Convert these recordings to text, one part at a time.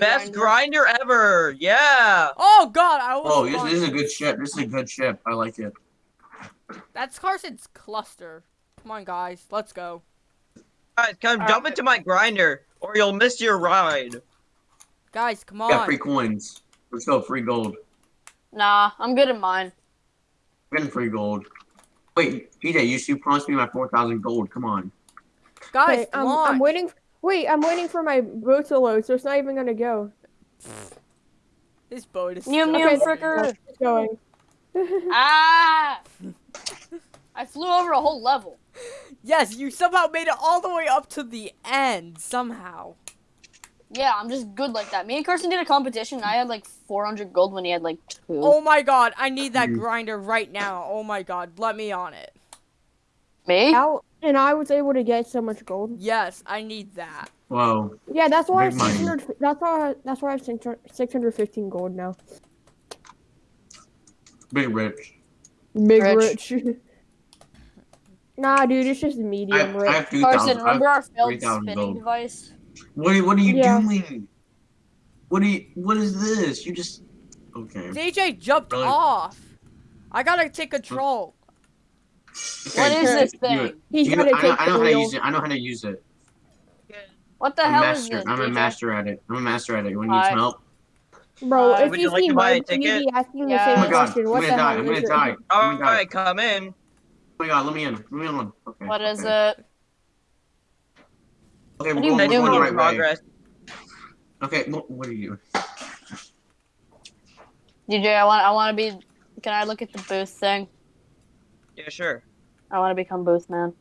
my best grinder. grinder ever. Yeah. Oh God, I was. Oh, this, this is a good ship. This is a good ship. I like it. That's Carson's cluster. Come on, guys, let's go. Guys, come All jump right. into my grinder, or you'll miss your ride. Guys, come on. Got on. free coins. Let's go. Free gold. Nah, I'm good at mine. We're getting free gold. Wait, PJ, you you promised me my four thousand gold. Come on. Guys, um, Wait, I'm, launch. I'm waiting. Wait, I'm waiting for my boat to load, so it's not even gonna go. This boat is. Mew stuck. mew Okay, fricker. It's going. Ah! I flew over a whole level. Yes, you somehow made it all the way up to the end somehow. Yeah, I'm just good like that. Me and Carson did a competition. And I had like 400 gold when he had like two. Oh my God, I need that grinder right now. Oh my God, let me on it. Me? Out, and I was able to get so much gold. Yes, I need that. Whoa. Yeah, that's why I have Big money. 600. That's why. I, that's why I have 615 gold now. Big rich. Big Rich. rich. nah, dude, it's just I, medium I rich. have two Carson, thousand. remember our failed 3,000 spinning gold. device? What are, what are you Yeah. doing? What are you? What is this? You just. Okay. DJ jumped Really? off. I gotta take control. What Okay, is this thing? He's you- gotta I know, take I know how to use it. I know how to use it. What the I'm hell master. is this? I'm a master at it. I'm a master at it. You want need Alright. some help? Bro, Uh, if you you like see to buy a Mike, you'd ticket? be asking Yeah. the Oh same my god. question. I'm What gonna the die. hell I'm is gonna it? die. Oh my god. come in. Oh my god. Let me in. Let me in. Okay. What is okay. it? Okay, What we're do you going, we're going the in right way. Okay. What, what are you? DJ, I want I want to be. Can I look at the booth thing? Yeah, sure. I want to become booth man.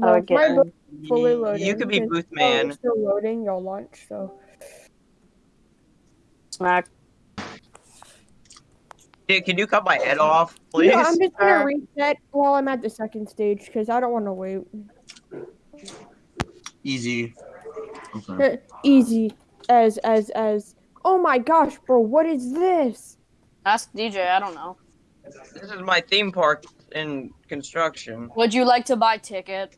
How do Bro, I get my in? boat fully loaded. You could be because booth while man. still loading, you'll launch. So Smack. Dude, can you cut my head off, please? yeah, I'm just gonna Sure. reset while I'm at the second stage because I don't want to wait. Easy. Okay. Uh, easy as as as. Oh my gosh, bro, what is this? Ask DJ. I don't know. This is my theme park in construction. Would you like to buy ticket?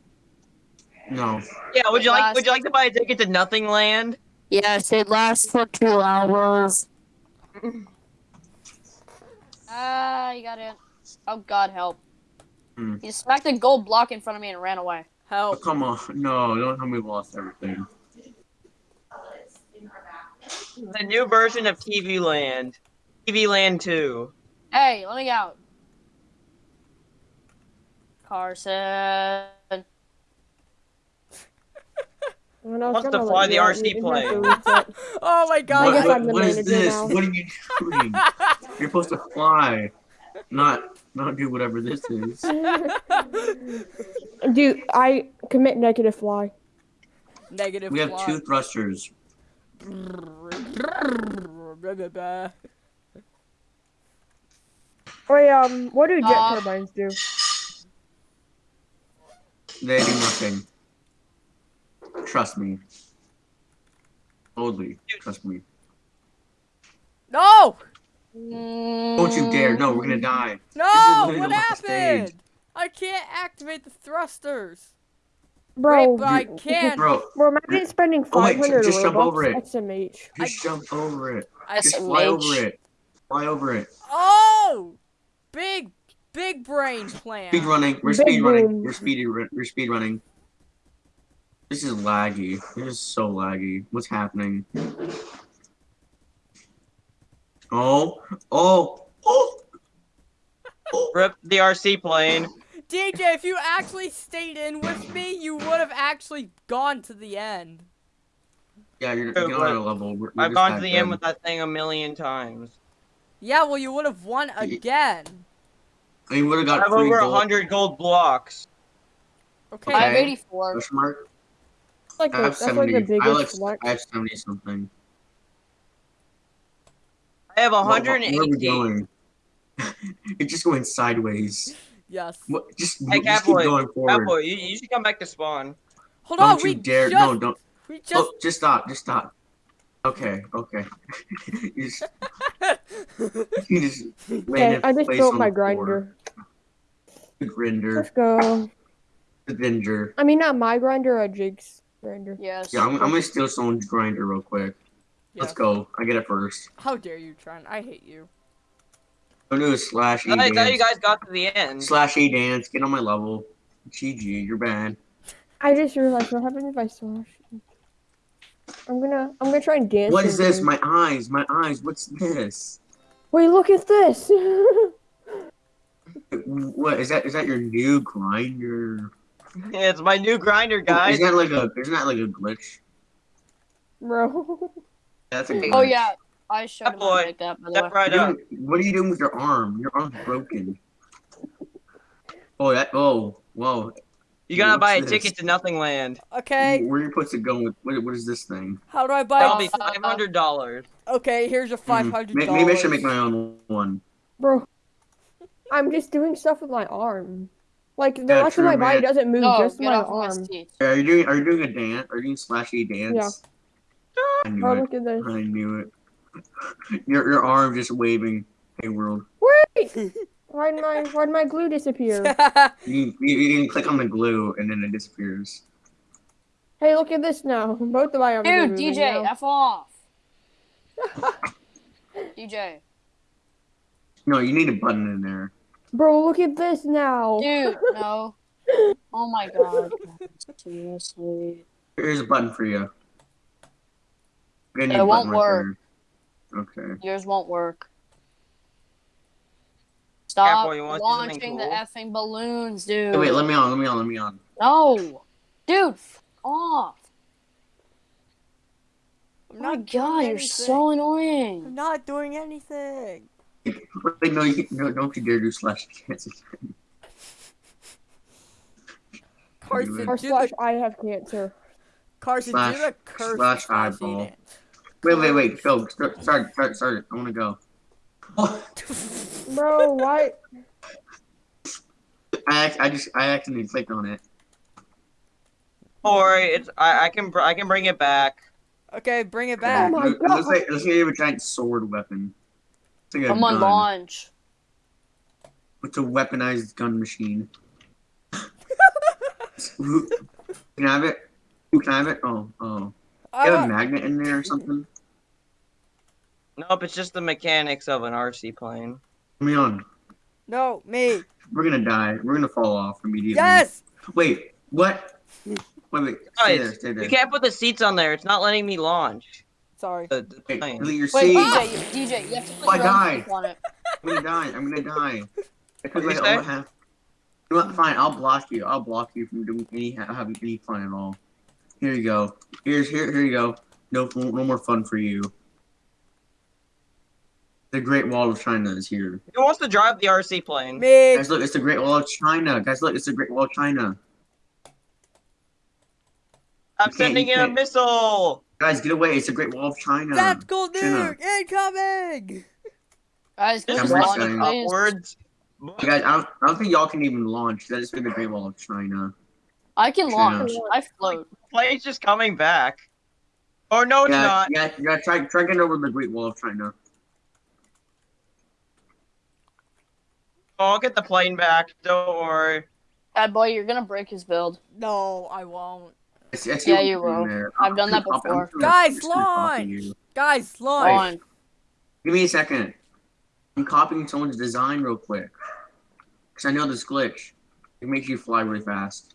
No. Yeah, would you like would you like to buy a ticket to Nothing Land? Yes, it lasts for two hours. Ah, you got it. Oh God, help! Hmm. He smacked a gold block in front of me and ran away. Oh, come on. No, don't tell me we lost everything. The new version of TV Land. TV Land 2. Hey, let me out. Carson. When I was Wants to fly the RC you didn't have to plane. Oh my God. guess What, I'm the what is manager this? now. What are you doing? You're supposed to fly, not not do whatever this is. Dude, I commit negative fly. Negative. We have fly. two thrusters. Wait, um, what do jet Uh, turbines do? They do nothing. Trust me. Totally. Trust me. No! Don't you dare. No, we're gonna die. No! What happened? I can't activate the thrusters. Bro, Wait, but I you- can. Bro, Bro, imagine spending Oh, wait, 500 just jump Robux. over it. SMH. just jump over it. I Just SMH. fly over it. Fly over it. Oh! Big, big brain plan. Speed running. We're Big speed running. boom. We're speed. We're speed running. This is laggy. This is so laggy. What's happening? Oh, oh, oh, oh. Rip the RC plane. DJ, if you actually stayed in with me, you would have actually gone to the end. Yeah, you're, Oh, you're on a level. We're, we're I've gone to the good. end with that thing a million times. Yeah, well, you would have won again. I mean, would have I got have three over a gold. hundred gold blocks. Okay. I have 84. Question mark? That's like, I the, have that's like seventy. the I biggest like. I have seventy something. I have Where- Where are we going? it's just going sideways. Yes. What? Just, Hey, just keep Catboy, going forward. Catboy, you, you should come back to spawn. Hold Don't on, you we dare! just, No, don't. we oh, just, Oh, just stop. Just stop. Okay. Okay. you just, you just Okay, I just place built my grinder. The grinder. Let's go. The ginger. I mean, not my grinder, a Jig's grinder. Yes. Yeah, I'm, I'm gonna steal someone's grinder real quick. Let's go. I get it first. How dare you, Trent? I hate you. Go do a slash E I thought you guys got to the end. Slash E dance. Get on my level. GG, you're bad. I just realized what happens if I slash. I'm gonna I'm gonna try and dance. What is this? here. My eyes. My eyes. What's this? Wait, look at this. What is that? Is that your new grinder? It's my new grinder, guys. Isn't that like a? Isn't that like a glitch? Bro. That's a oh, glitch. Oh yeah, I showed That him boy. how that. By the way. Step right up. What are you doing with your arm? Your arm's broken. Oh, that. Oh, whoa. You gotta buy a this? ticket to Nothing Land. Okay, Where are you supposed to go with? What, what is this thing? how do I buy That'll buy? be five hundred dollars. Okay, here's a five Hmm, hundred may- dollars. Maybe I should make my own one. Bro. I'm just doing stuff with my arm. Like the Yeah, rest of my true, body doesn't move, No, just my off my arm. seat. Are you doing? Are you doing a dance? Are you doing slashy dance? I knew Bro, it. look at this. I knew it. Your your arm just waving. Hey world. Wait! Why'd my why'd my glue disappear? You, you, you can click on the glue and then it disappears. hey, look at this now. Both of my arms. Dude, DJ, now. f off. DJ, No, you need a button in there. Bro, look at this now. dude, no. Oh my god. Seriously. Here's a button for you. You're gonna need It won't work. there. Okay. Yours won't work. Stop Careful, you wanna see something launching the cool? effing balloons, dude. Hey, wait, let me on. Let me on. Let me on. No. Dude, f- off. I'm Oh my not god, doing you're so annoying. I'm not doing anything. Wait, no, you no, don't you dare do slash cancer. Carson, Or slash the I have cancer. Carson, slash- do the curse slash slash eyeball. Wait, wait, wait. Go. Start. Start. Start. start. I want to go. Oh, Bro, why I, act- I just I accidentally clicked on it. Or it's I, I can I can bring it back. Okay, bring it Oh back. my it, it looks God. like it looks like you have a giant sword weapon. It's like a Come on, gun. launch. It's a weaponized gun machine. Who- can I have it? Who can I have it? Oh, oh. I You have a magnet in there or something? Nope, it's just the mechanics of an RC plane. Let me on. no, me. We're gonna die. We're gonna fall off immediately. Yes. Wait, what? Wait, wait. Stay there, stay there. you can't put the seats on there. It's not letting me launch Sorry. the, the Wait, plane. delete your Wait, seat. DJ, you, DJ, you have to Oh, I put your own died. seat on it. I'm gonna die. I'm gonna die. Because I you don't have. You know what? Fine. I'll block you. I'll block you from doing any having any fun at all. Here you go. Here's here. Here you go. No, no more fun for you. The Great Wall of China is here. Who wants to drive the RC plane? Me. Guys, look, it's the Great Wall of China. Guys, look, it's the Great Wall of China. I'm You sending in a missile. Guys, get away! It's the Great Wall of China. Tactical China. nuke incoming. Guys, can Just you I'm launch, saying. please? Guys, I don't, I don't think y'all can even launch. That is the Great Wall of China. I can China. launch. I float. Plane's just coming back. Or no, it's yeah, not. yeah, yeah. Try, try getting over the Great Wall of China. I'll get the plane back. Don't worry. Bad boy, you're gonna break his build. No, I won't. I see, I see Yeah, you will. there. I've done that I'm just gonna before. copy- I'm just gonna- Guys, I'm just gonna copy launch! Guys, launch. On. Give me a second. I'm copying someone's design real quick. Because I know this glitch. It makes you fly really fast.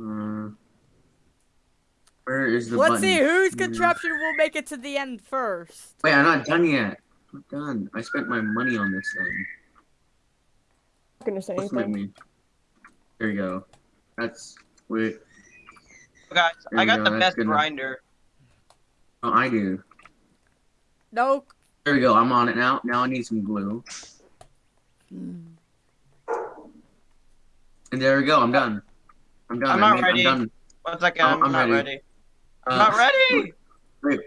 Uh, where is the Let's button? see whose Hmm. contraption will make it to the end first. Wait, I'm not done yet. I'm done. I spent my money on this thing. Not gonna say What's anything. me? There you go. That's wait. Guys, There I got go, the that's best good grinder. Oh, I do. No. There we go. I'm on it now. Now I need some glue. And there we go. I'm done. I'm done. I'm I not ready. I'm done. One second, I'm- I'm, I'm not ready. ready. Uh, I'm not ready. Wait.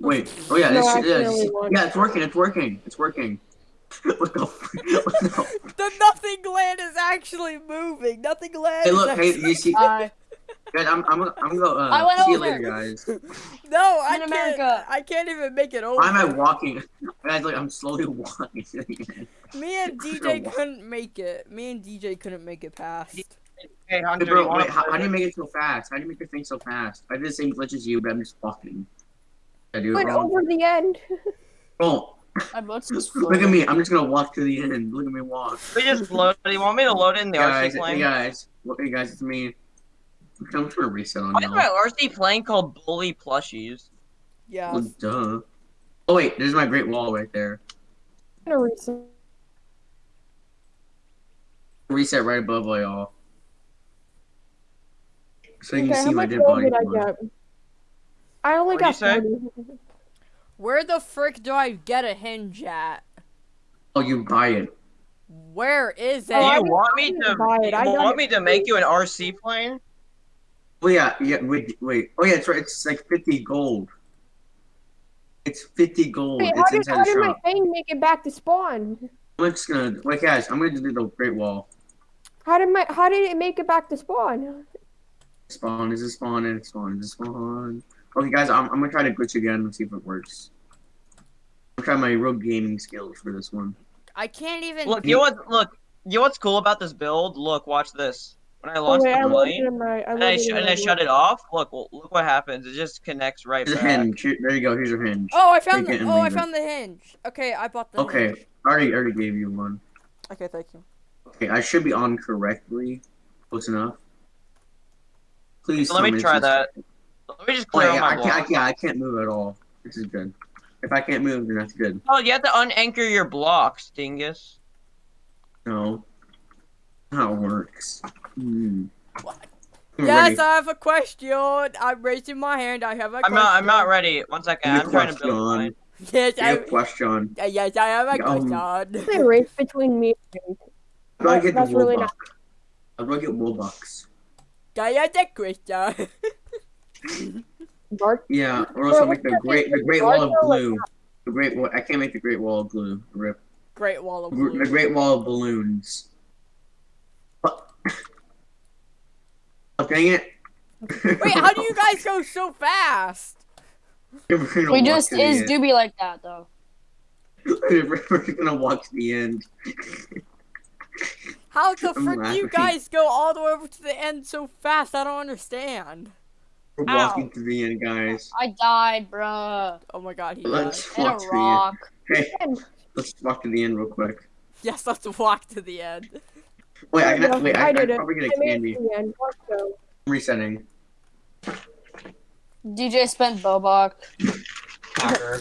Wait. Oh yeah. No, This, I yeah, can only this- watch- yeah. It's working. It's working. It's working. What the? What the? The nothing land is actually moving. Nothing land Hey, is look. Hey, you see? Bye. Guys, I'm. I'm. gonna- I'm gonna go. Uh, I went see you later, guys. No, I In can't. America. I can't even make it over. Why am I walking? Guys, look. I'm slowly walking. Me and DJ couldn't make it. Me and DJ couldn't make it past. Hey, Hey, Hunter, you bro, wait, how, how do you make it so fast? How do you make your thing so fast? I did the same glitch as you, but I'm just walking. I do it Went wrong. over the end. Oh, My boat's just look at me. I'm just gonna walk to the end. Look at me walk. We just load. Do you want me to load in the guys, RC plane? hey guys, look, hey guys, it's me. I'm trying to reset on Why is my RC plane called Bully Plushies? Yeah. Well, duh. Oh wait, there's my Great Wall right there. I'm gonna reset. Reset right above all y'all. So you Okay, can how see my much dead gold body. did I floor. get? I only What'd got 40. Where the frick do I get a hinge at? Oh, you buy it. Where is oh, it? Do Oh, I you want me to? buy it. I got want it me to make you an RC plane? Oh yeah, yeah. Wait, wait. Oh yeah, it's right. It's like 50 gold. It's 50 gold. Wait, how did, how did my thing make it back to spawn? I'm just gonna like, guys. I'm gonna do the Great Wall. How did my how did it make it back to spawn? Spawn is it spawn and spawn is it spawn. Okay, guys, I'm, I'm gonna try to glitch again and see if it works. I'm trying my real gaming skills for this one. I can't even. Look, you know what? Look, you know what's cool about this build? Look, watch this. When I Oh launch wait, the plane in my. I and I, loaded sh- in and I shut it off, look, well, look what happens. It just connects right Here's a back. hinge. There you go. Here's your hinge. Oh, I found. The, it oh, I found the hinge. Okay, I bought the. Okay, Hinge. I already already gave you one. Okay, thank you. Okay, I should be on correctly. Close enough. Please. So let me try this is- that. Let me just Oh, clear yeah, all I my can't, I can't. I can't move at all. This is good. If I can't move, then that's good. Oh, you have to unanchor your blocks, dingus. No. How it works. What? Yes, ready. I have a question. I'm raising my hand. I have a I'm question. not. I'm not ready. One second. I'm trying to build mine. Yes, Good I. question. uh, Yes, I have a Um, question. It's a race between me and How do I That- get the that's really Robux? not- How do I get Robux? I have a question. Bart. Yeah, or else I'll make the great the Great Wall of Glue. The Great Wall. I can't make the Great Wall of Glue. Rip. Great wall of Gr- blue. The Great Wall of Balloons. Oh, dang it. Wait, how do you guys go so fast? We just is doobie like that though. We're gonna walk to the end. How the frick do you guys go all the way over to the end so fast? I don't understand. We're Ow. walking to the end, guys. I died, bruh. Oh my god, he died. Let's In a walk to the end. rock. Hey, let's walk to the end real quick. Yes, let's walk to the end. Wait, I There you can wait. I, I I did can it. probably get I a made it candy. to end. Let's. I'm resetting. DJ spent Bobok.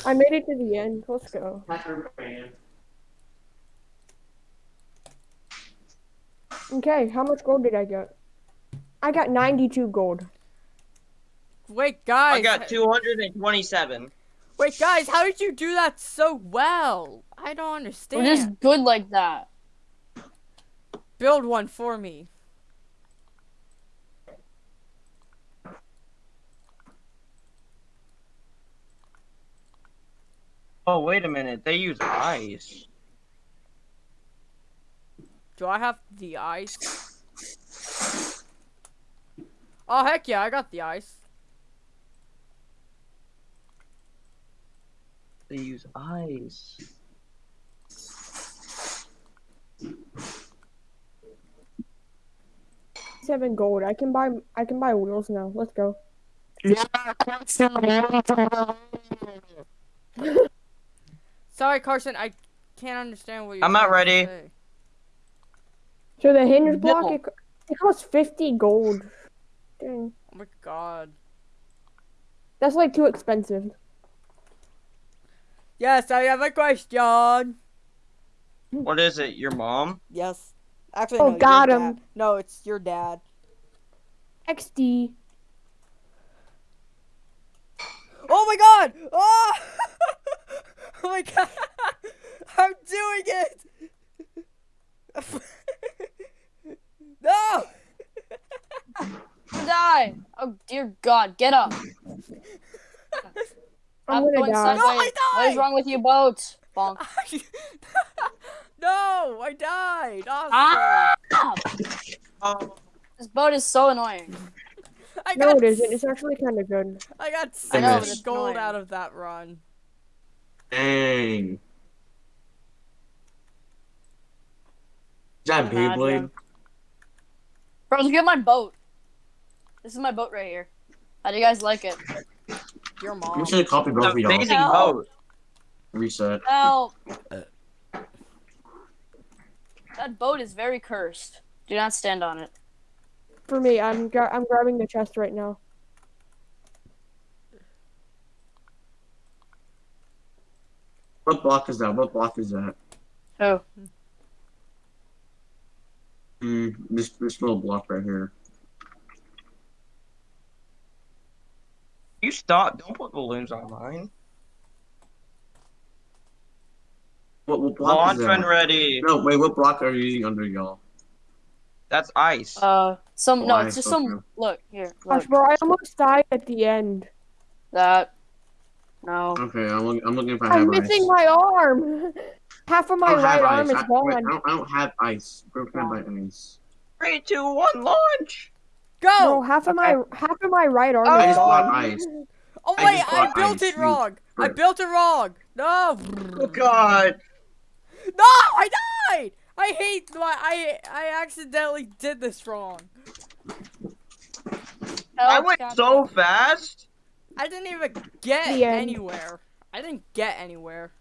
I made it to the end. Let's go. Okay, how much gold did I get? I got 92 gold. Wait, guys. I got 227. Wait, guys, how did you do that so well? I don't understand. We're just good like that. Build one for me. Oh, wait a minute. They use ice. Do I have the ice? Oh, heck yeah, I got the ice. They use eyes. Seven gold. I can buy. I can buy wheels now. Let's go. Yeah, Sorry, Carson, I can't understand what you're I'm not ready. So the hinge block No. it, it costs 50 gold. Dang, Oh my god. that's like too expensive. Yes, I have a question. What is it? Your mom? Yes. Actually, Oh, no, your got him. dad. No, it's your dad. XD. Oh my god! Oh! oh my god! I'm doing it! no! Die. Oh dear God, get up. I'm Stop gonna going die. No, I sideways. What is wrong with you boats? Bonk. no! I died! Awesome. Ah! Oh, This boat is so annoying. I No, got it isn't. It's actually kind of good. I got I know, six it's gold annoying. out of that run. Dang. Is that Imagine. Beyblade? Bro, look at my boat. This is my boat right here. How do you guys like it? Your I'm mom. just gonna copy both of y'all. amazing Help. boat. Reset. Help! That boat is very cursed. Do not stand on it. For me, I'm gra- I'm grabbing the chest right now. What block is that? What block is that? Oh, Hmm, this this little block right here. You stop. Don't put balloons on mine. What what block Launch is when that? ready. No, wait. What block are you using under y'all? That's ice. uh, some no, Why it's just so some. Look here, Gosh, bro, I almost died at the end. that. No, Okay, I'm looking. I'm looking if I have I'm ice. missing my arm. Half of my I don't have right arm ice. is I, wait, I gone. don't, I don't have ice. Bro, can I buy ice? Three, two, one, launch. Bro, Go! half of my half of my right arm I is just bought ice. Oh I wait, just I built ice, it you wrong. I built it wrong. No. Oh God. No, I died. I hate my. I I accidentally did this wrong. I went Captain. so fast. I didn't even get anywhere. I didn't get anywhere.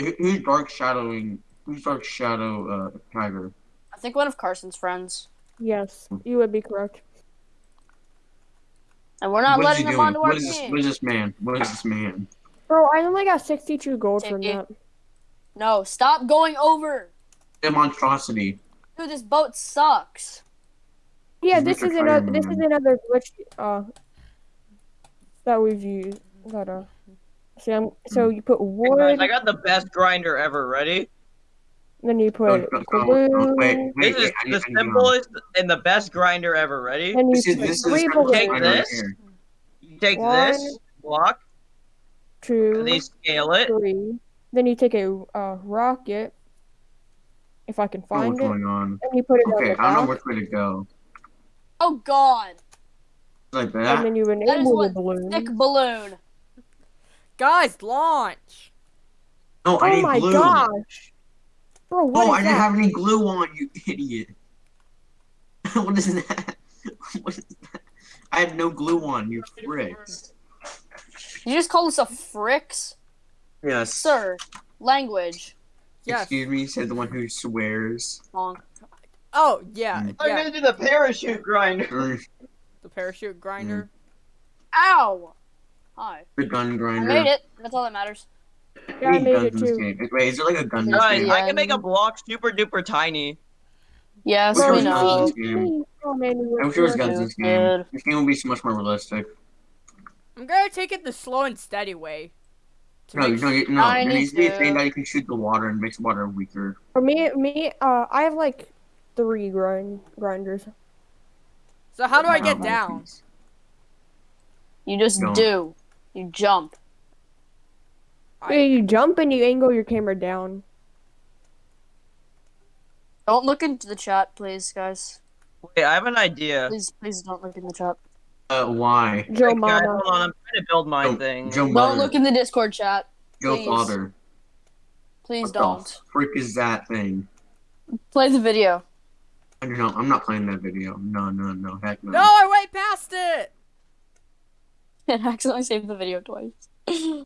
Who- Who's dark shadowing? Who's dark shadow? Uh, tiger. I think one of Carson's friends, Yes, you would be correct. and we're not What is he letting him doing? onto our What is this? team. What is this man? What is this man? Bro, I only got 62 gold from Take that. No, stop going over. A monstrosity. Dude, this boat sucks. Yeah, He's this is Mr. another. This is another glitch. Uh, that we've used. That uh. So, I'm, so you put Hey, wood, guys, I got the best grinder ever. Ready? Then you Oh, put oh, oh, glue, oh, wait, wait, This is I the I need to simplest and the best grinder ever. Ready? then you This is this is three the. Take this. You take One, this block two, and they scale it. three. Then you take a uh, rocket, if I can I don't know find what's it, going on. and you put it Okay, I don't know which way to go. Oh God, Like and that. then you is enable the what balloon. thick balloon. Guys, launch. No, I Oh need my glue. gosh, bro, what oh, is I didn't that? have any glue on, you idiot. what is that? what is that? I had no glue on, you fricks. You just call us a fricks, Yes. sir. Language. Yes. Excuse me, said the one who swears. Wrong. Oh yeah, Mm. I'm yeah. gonna do the parachute grinder. The parachute grinder. Ow. Hi. the gun grinder. I grinder. made it. That's all that matters. Yeah, I Need made guns it in this too. game. Wait, is there like a gun in this game? I can make a block super duper tiny. Yes, Which we one's know. this game? Oh man, I'm were sure it's guns in this game. Good. This game will be so much more realistic. I'm gonna take it the slow and steady way. To No, no, you- no. There need needs to be a thing that you can shoot the water and makes water weaker. For me, me, uh, I have like three grind grinders. So how do I get Oh, down? You just Don't. do. You jump. I- you jump and you angle your camera down. Don't look into the chat, please, guys. Wait, I have an idea. Please, please don't look in the chat. Uh, why? Joe Hey, guys, hold on, I'm trying to build my Joe, thing. Joe Don't Mother. look in the Discord chat. Joe please. Father. Please what don't. the frick is that thing? Play the video. I don't know. I'm not playing that video. No, no, no. Heck no. No, I went past it. It accidentally saved the video twice.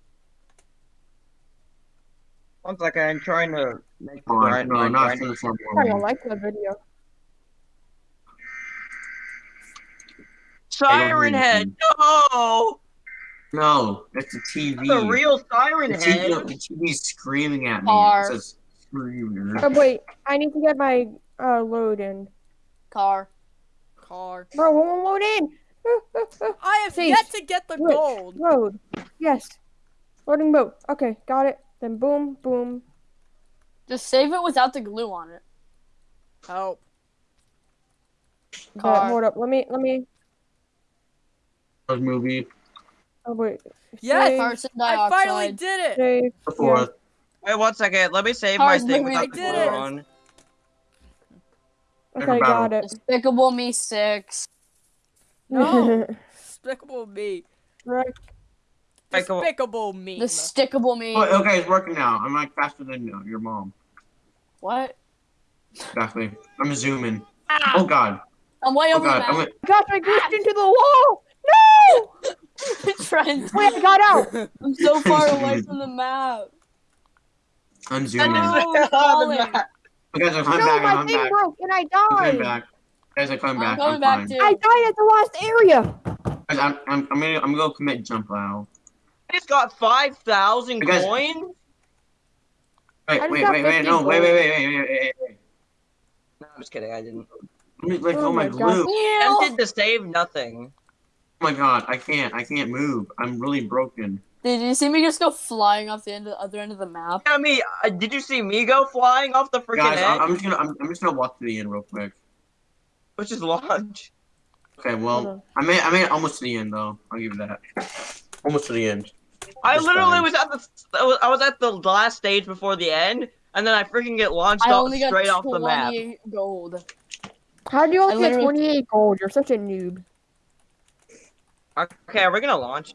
One second, I'm trying to make the Come on, grind. no, my not grind- finish one I don't like that video. Siren Head, no! No, that's a TV. That's a real Siren the TV, Head. no, the TV's screaming at me. Car. It says screamer. Oh wait, I need to get my uh load in. Car. Car. Bro, won't load in. I have Please. yet to get the Look. gold. Load. Yes. Loading boat. Okay, got it. Then boom, boom. Just save it without the glue on it. Help. But Car. hold up. Let me. Let me. movie. Oh wait. Yes, Save, I finally did it. Save. The fourth. Wait one second, let me save Cars my thing movie, without I the did glue it. on. Okay, got it. Despicable Me 6. No. Despicable me. right. Despicable- Despicable me. Despicable Me. Oh, okay, it's working now. I'm like faster than your mom. What? Exactly. I'm zooming. Ah. Oh god. I'm way Oh over the god. I'm like, Gosh, I glitched into the wall. No. Trent, Wait, I got out. I'm so far away from the map. I'm zooming. No. is Oh, I'm on the falling. guys, I'm No, back. my I'm thing back. broke and I I'm coming died. back. Guys, I'm coming I'm coming I'm back fine. too. I died at the last area. Guys, I'm, I'm, I'm gonna, I'm gonna commit jump wow. I just got 5,000 coins? Wait, wait, wait, wait, no, wait, wait, wait, wait, wait, wait, wait. No, I'm just kidding. I didn't. Let me let Oh go of my my God. glue. Yeah. Tempted to save nothing. Oh my god, I can't, I can't move. I'm really broken. Did you see me just go flying off the end of the other end of the map? Yeah, me. Uh, did you see me go flying off the freaking Guys, edge? I, I'm just gonna, I'm, I'm just gonna walk to the end real quick. Which is launch. Okay, well. I made, I made it almost to the end though. I'll give you that. Almost to the end. I literally was at the. I was- at the last stage before the end, and then I freaking get launched I off only got straight off the map. 28 gold. How do you I only get 28 gold? You're such a noob. Okay, are we gonna launch?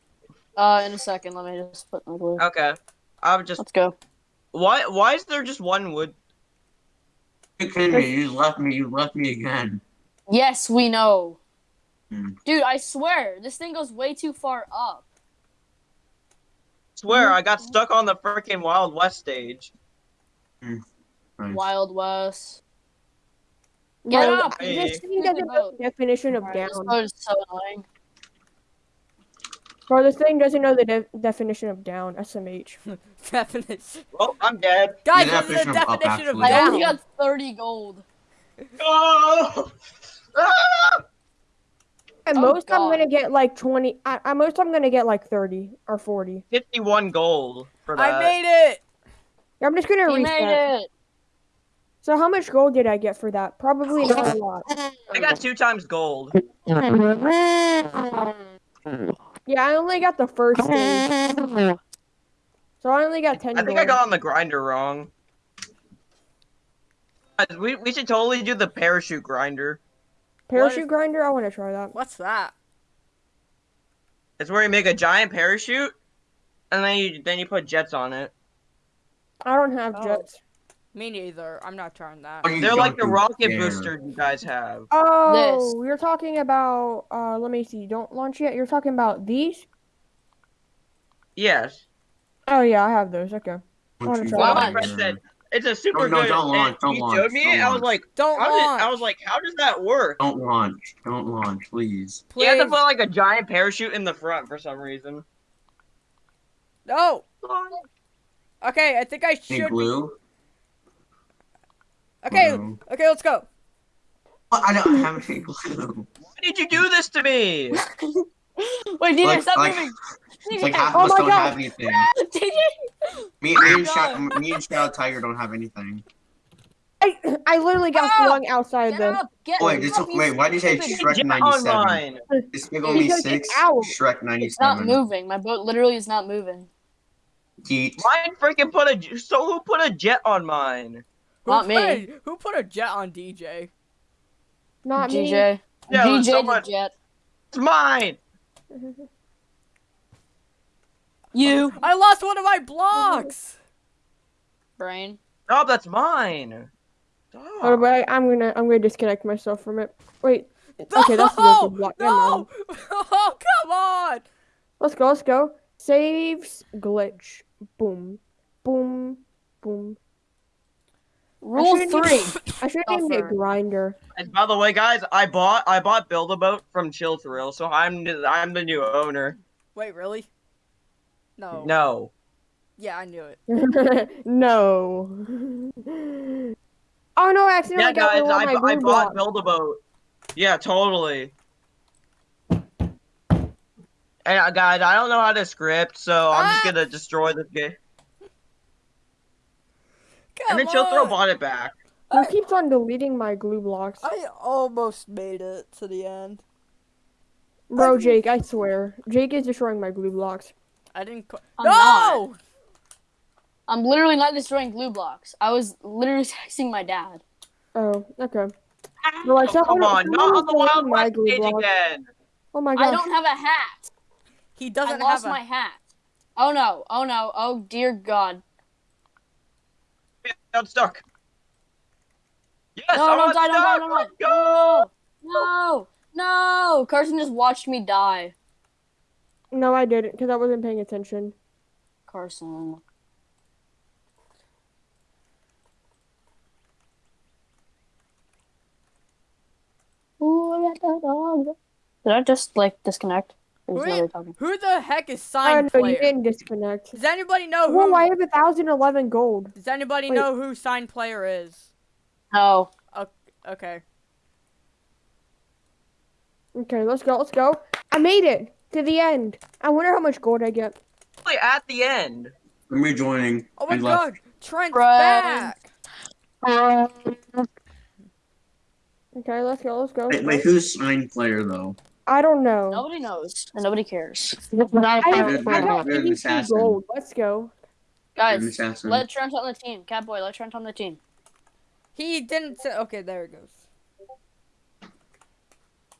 Uh, in a second, let me just put my glue. Okay. I'll just. Let's go. Why? Why is there just one wood? You kidding me? You left me. You left me again. Yes, we know. Hmm. Dude, I swear, this thing goes way too far up. Swear, I got stuck on the freaking Wild West stage. Nice. Wild West. Get Bro, up! Hey. This thing doesn't know the definition of down. This boat is so annoying. Bro, this thing doesn't know the de- definition of down. SMH. Definition. Well, I'm dead. Guys, The this is the definition of up, definition of actually. I only got 30 gold. Oh! Ah! At Oh, most, I'm gonna get like 20. At, at most, I'm gonna get like 30 or 40. 51 gold for that. I made it. I'm just gonna He reset. made it. So, how much gold did I get for that? Probably not a lot. I got two times gold. Yeah, I only got the first stage. So, I only got 10 I think gold. I got on the grinder wrong. Uh, we, we should totally do the parachute grinder. Parachute grinder? I want to try that. What's that? It's where you make a giant parachute, and then you then you put jets on it. I don't have Oh. jets. Me neither. I'm not trying that. Are They're like the rocket there? booster you guys have. Oh, you're talking about. Uh, let me see. Don't launch yet. You're talking about these? Yes. Oh yeah, I have those. Okay. Don't wanna try Well, that. my friend said it's a super No, no, good. don't launch, don't he launch, showed me. don't I was like, Don't how did, launch. I was like, how does that work? Don't launch. Don't launch, please. please. You have to Please. put like a giant parachute in the front for some reason. No. Okay, I think I Any should. Be... glue? Okay. No. Okay, let's go. Well, I don't have any glue. Why did you do this to me? Wait, DJ, Like- stop like- moving. It's like DJ, half Oh of us don't God. have anything. DJ. Me, me and God. Shadow, me and Shadow Tiger don't have anything. I I literally got Ah! flung outside the. up. Oh, wait, this, up, you wait, why did you say Shrek 97? online. This big only it's 6. Shrek 97. It's not moving. My boat literally is not moving. Yeet. Mine freaking put a so who put a jet on mine? Who Not put me. A, who put a jet on DJ? Not me. DJ. Yeah, it was DJ someone- jet. It's mine. You I lost one of my blocks. brain. No, that's mine. Oh, Stop. but I, I'm gonna I'm gonna disconnect myself from it. Wait. Okay, that's the no, broken block. Never no. Oh, come on. Let's go. Let's go. Saves glitch. Boom. Boom. Boom. Rule shouldn't three. I should name it Suffer. grinder. And by the way, guys, I bought I bought Build a Boat from Chill Thrill, so I'm I'm the new owner. Wait, really? No. No. Yeah, I knew it. no. Oh no! I accidentally Yeah, got guys, one of I, my bu- I bought. Build a Boat. Yeah, totally. And uh, guys, I don't know how to script, so I'm just Ah! gonna destroy this game. Come And then she'll throw bought it back. Who keeps on deleting my glue blocks? I almost made it to the end. Bro, Jake, I swear. Jake is destroying my glue blocks. I didn't. I'm no. not. I'm literally not destroying glue blocks. I was literally texting my dad. Oh, okay. Ah! Bro, I Oh, come on, not on the Wild deleted my West glue stage blocks. again. Oh my god. I don't have a hat. He doesn't lost have a. my hat. Oh no! Oh no! Oh dear God! I'm stuck. Yes, No! I'm No! not Die! Don't die! stuck. Don't die! Let's go. No! No! No! Carson just watched me die. No, I didn't, because I wasn't paying attention. Carson. Ooh, I got that dog. Did I just like disconnect? Or is Wait. nobody talking? Who the heck is Oh, sign no, you player? didn't disconnect. Does anybody know Whoa, who? I have a thousand eleven gold. Does anybody Wait. know who sign player is? Oh. No. Okay. Okay, let's go, let's go. I made it to the end. I wonder how much gold I get. Really, at the end. I'm rejoining. Oh my I left. god, Trent's Friend. back. Okay, let's go, let's go. Wait, wait, who's sign player though? I don't know. Nobody knows. And nobody cares. I have, They're- I got they're an 82 assassin. gold. Let's go. Guys, let Trent on the team. Catboy, let Trent on the team. He didn't say. Okay, there it goes.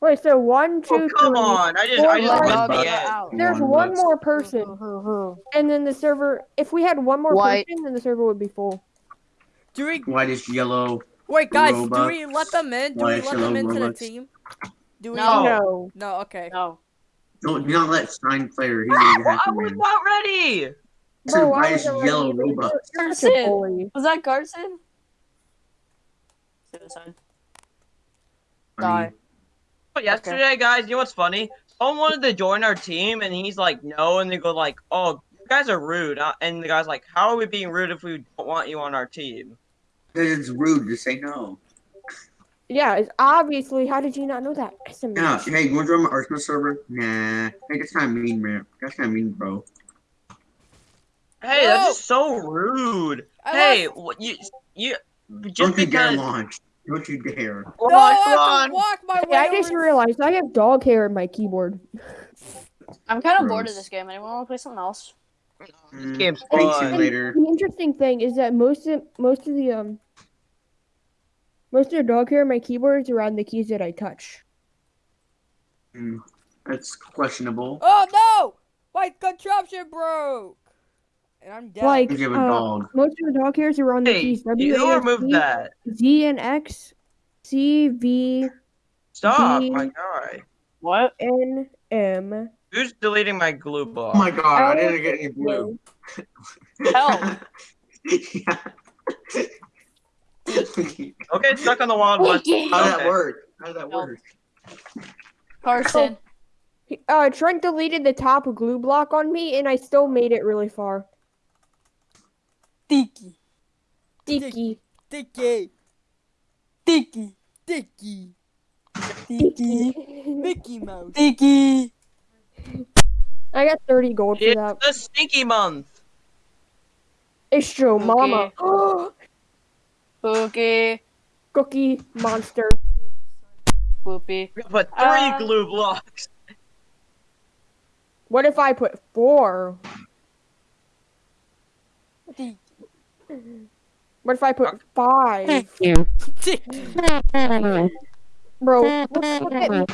Wait, so one, oh, two, Oh come three. on! I just Four, I just five, went the end. out. There's One one more person, who, who? and then the server. If we had one more White. person, then the server would be full. Do we Whitish yellow. wait, guys? Do we let them in? Do Why we let yellow them into the team? Do we? No. No. No. Okay. No. Don't do not let sign player. He's a ah, I hacker was not ready. I said Bro, I whitish yellow ready. Robux. You're such a Carson. bully. Was that Carson? Suicide. Funny. Die. But yesterday, guys, you know what's funny? Someone wanted to join our team, and he's like, no, and they go like, oh, you guys are rude. Uh, And the guy's like, how are we being rude if we don't want you on our team? Because it's rude to say no. Yeah, it's obviously. How did you not know that? SMH. Yeah, hey, you want to join my Arsenal server? Nah. Hey, that's kind of mean, man. That's kind of mean, bro. Hey, No. that's just so rude. I hey, what you you just Don't you dare because launch. Don't you dare. Come No, on, I have on. to walk my Hey, way. I just realized I have dog hair in my keyboard. I'm kind of bored of this game. Anyone want to play something else? This Mm, game's Space fun. Simulator. The interesting thing is that most of most of the um most of the dog hair in my keyboard is around the keys that I touch. Mm, that's questionable. Oh no! My contraption broke, and I'm dead. Like Because you a uh, dog. most of the dog hairs are on the Hey, keys you W who A S removed D, that? Z and X, C V Stop, The- my guy. What? N M. Who's deleting my glue block? Oh my god, I Oh, didn't get any blue. Help. yeah. Okay, stuck on the Wild West. Wiki. How did that work? How did that Help. work? Carson. Uh, Trent deleted the top glue block on me, and I still made it really far. Tiki. Dicky. Dicky, Tiki. Dicky, Tiki. Mickey Mouse. Tiki. I got 30 gold for It's that. the stinky month. It's true, Okay. mama. Spooky. Cookie monster. Spoopy. We put three Uh, glue blocks. What if I put four? Tiki. What if I put five? Bro, look, look at me.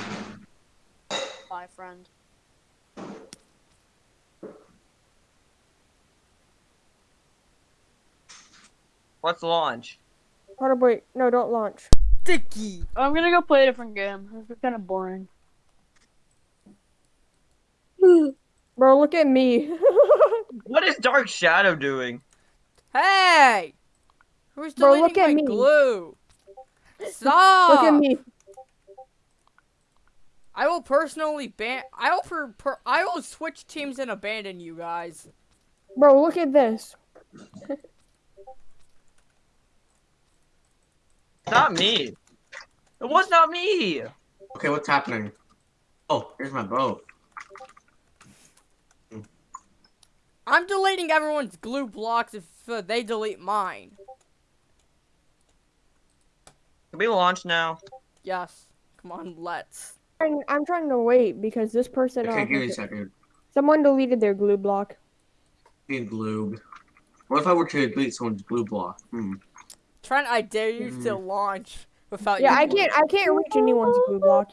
Bye, friend. Let's launch. Hold on, wait. No, don't launch. Sticky. I'm gonna go play a different game. This is kind of boring. Bro, look at me. What is Dark Shadow doing? Hey! Who's Bro, deleting look at my me. glue? Stop! look at me. I will personally ban. I will per, per. I will switch teams and abandon you guys. Bro, look at this. Not me. It was not me. Okay, what's happening? Oh, here's my boat. I'm deleting everyone's glue blocks if uh, they delete mine. Can we launch now? Yes. Come on, let's. I'm, I'm trying to wait because this person. Okay, give me a second. someone deleted their glue block. Being glued. What if I were to delete someone's glue block? Hmm. Trent, I dare you to Mhm. launch without Yeah, your I glue. can't. I can't reach anyone's glue block.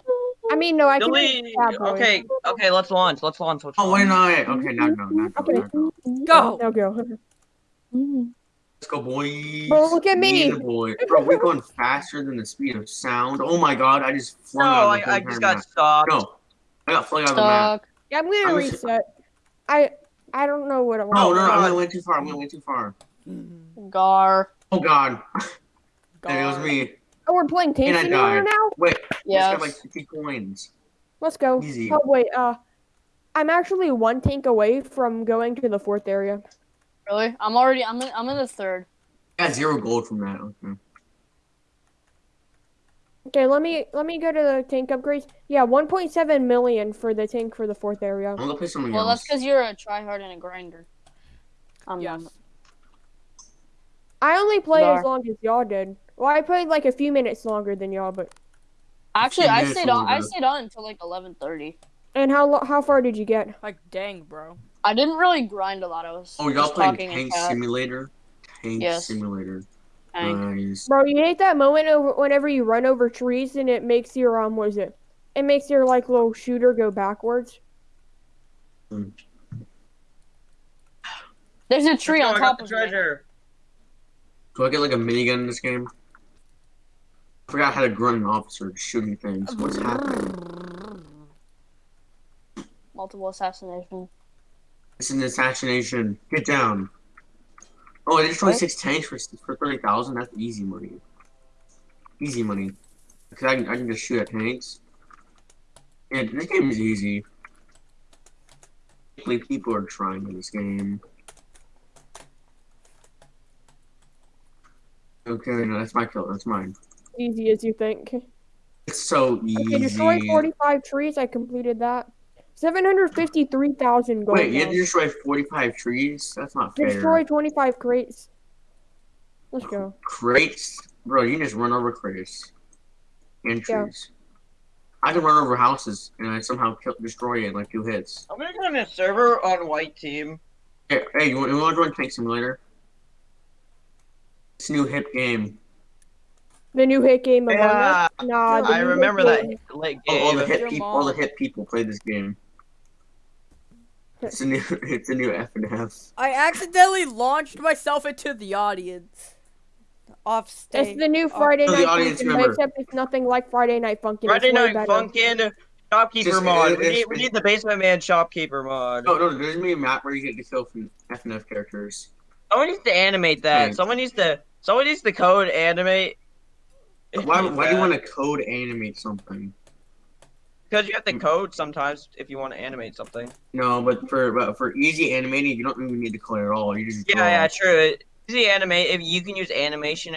I mean, no, I can. Delete. reach Okay, okay, let's launch. Let's launch. Let's Oh, wait, launch. no, wait. Okay, now go, now go, Okay. now go. Go. Now go. Let's go, boys. Bro, look at me. Yeah, boy. Bro, we're going faster than the speed of sound. Oh my god, I just No, flung out of I, the I whole just got stopped. map. No, I got flung out of the map. Stuck. Yeah, I'm gonna I was- reset. I I don't know what I want. Oh no, no, I went, oh, went too far. I went way too far. Gar. Oh god, and it was me. Oh, we're playing Tank And I now. Wait, Yeah. I got like 50 coins. Let's go. Easy. Oh wait, uh, I'm actually one tank away from going to the fourth area. Really? I'm already. I'm in. I'm in the third. I got zero gold from that. Okay. Okay, let me let me go to the tank upgrades. Yeah, 1.7 million for the tank for the fourth area. I'm gonna play something Well, else. that's because you're a tryhard and a grinder. I'm Yes. not. I only played as long as y'all did. Well, I played like a few minutes longer than y'all, but Actually, I stayed on. I stayed on until like 11:30. and how lo- how far did you get? Like, dang, bro. I didn't really grind a lot. I was. Oh, y'all playing Tank. Simulator? Tank Yes. Simulator. Tank. Nice. Bro, you hate that moment over whenever you run over trees and it makes your um what is it? It makes your like little shooter go backwards. There's a tree on top the of me. treasure. Do I get like a minigun in this game? I forgot how to grunt an officer shooting things. What's happening? Multiple assassination. It's an assassination. Get down. Oh, I destroyed What? six tanks for for thirty thousand. That's easy money. Easy money. Because I can, I can just shoot at tanks. Yeah, this game is easy. Hopefully People are trying in this game. Okay, no, that's my kill. That's mine. Easy as you think. It's so easy. Okay, destroy 45 trees. I completed that. 753,000 gold. Wait, you now. had to destroy 45 trees? That's not fair. Destroy 25 crates. Let's go. Crates? Bro, you can just run over crates. And Yeah. trees. I can run over houses and I somehow kill, destroy it in like two hits. I'm gonna join a server on white team. Hey, hey you, want, you want to join Tank Simulator? It's a new hip game. The new hit game Among Yeah, Us. Nah, the I new remember hit that game- late All, all the game. hip Your people, all the mom. hip people play this game. It's a new, it's a new F and F. I accidentally launched myself into the audience. Off stage. It's the new Friday Oh, the Night audience Funkin', member. except it's nothing like Friday Night Funkin'. Friday it's Night. Funkin' Shopkeeper Just- mod. it- We need, we need the Basement Man Shopkeeper mod. No, no, there's gonna be a map where you get to kill from F characters. Someone needs to animate that. Hey. Someone needs to. Someone needs to code animate. Why, why do you want to code animate something? Because you have to mm. code sometimes if you want to animate something. No, but for but for easy animating, you don't even need to color at all. You just Yeah, yeah, true. Easy animate. If you can use animation